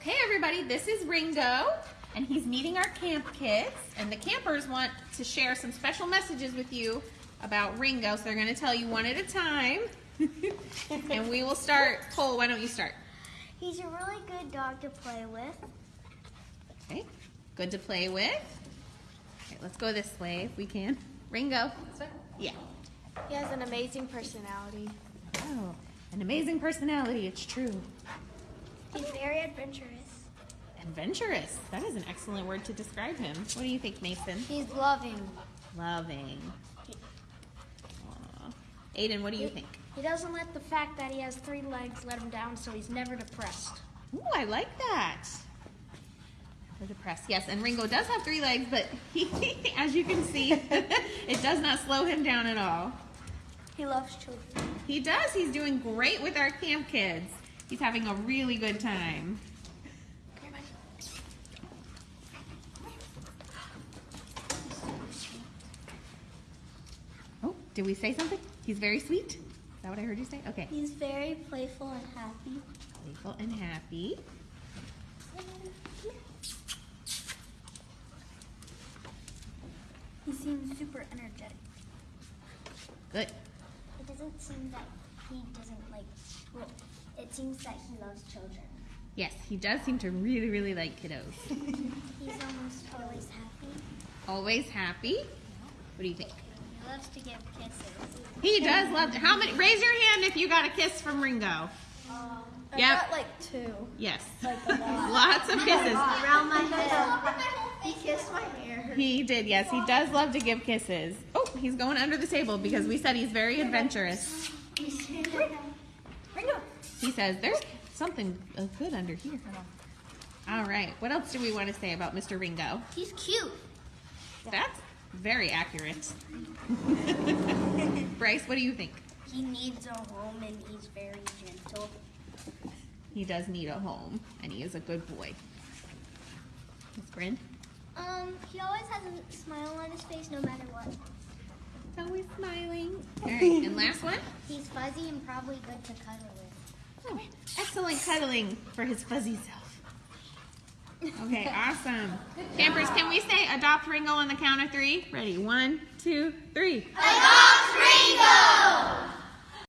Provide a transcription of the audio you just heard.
Okay, everybody, this is Ringo, and he's meeting our camp kids, and the campers want to share some special messages with you about Ringo, so they're going to tell you one at a time. and we will start. Cole, why don't you start? He's a really good dog to play with. Okay, good to play with. Okay, let's go this way if we can. Ringo. Yeah. He has an amazing personality. Oh, an amazing personality, it's true. He's very adventurous. Adventurous. That is an excellent word to describe him. What do you think, Mason? He's loving. Loving. Aiden, what do you think? He doesn't let the fact that he has three legs let him down, so he's never depressed. Ooh, I like that. We're depressed. Yes, and Ringo does have three legs, but he, as you can see, it does not slow him down at all. He loves children. He does. He's doing great with our camp kids. He's having a really good time. Oh, did we say something? He's very sweet? Is that what I heard you say? Okay. He's very playful and happy. Playful and happy. He seems super energetic. Good. It doesn't seem that he doesn't like. Well, it seems that he loves children. Yes, he does seem to really, really like kiddos. He's almost always happy. Always happy. What do you think? He loves to give kisses. He does love. To, how many? Raise your hand if you got a kiss from Ringo. Um, I Yep. got, like two. Yes. Like a lot. Lots of kisses. Around my head. He kissed my hair. He did. Yes, he does love to give kisses. Oh, he's going under the table because we said he's very adventurous. He says there's something good under here. All right. What else do we want to say about Mr. Ringo? He's cute. That's very accurate. Bryce, what do you think? He needs a home and he's very gentle. He does need a home, and he is a good boy. Miss Bryn? Um, he always has a smile on his face no matter what. He's always smiling. All right, and last one? He's fuzzy and probably good to cuddle with. Oh, excellent cuddling for his fuzzy self. Okay, awesome. Campers, can we say adopt Ringo on the count of three? Ready, one, two, three. Adopt Ringo!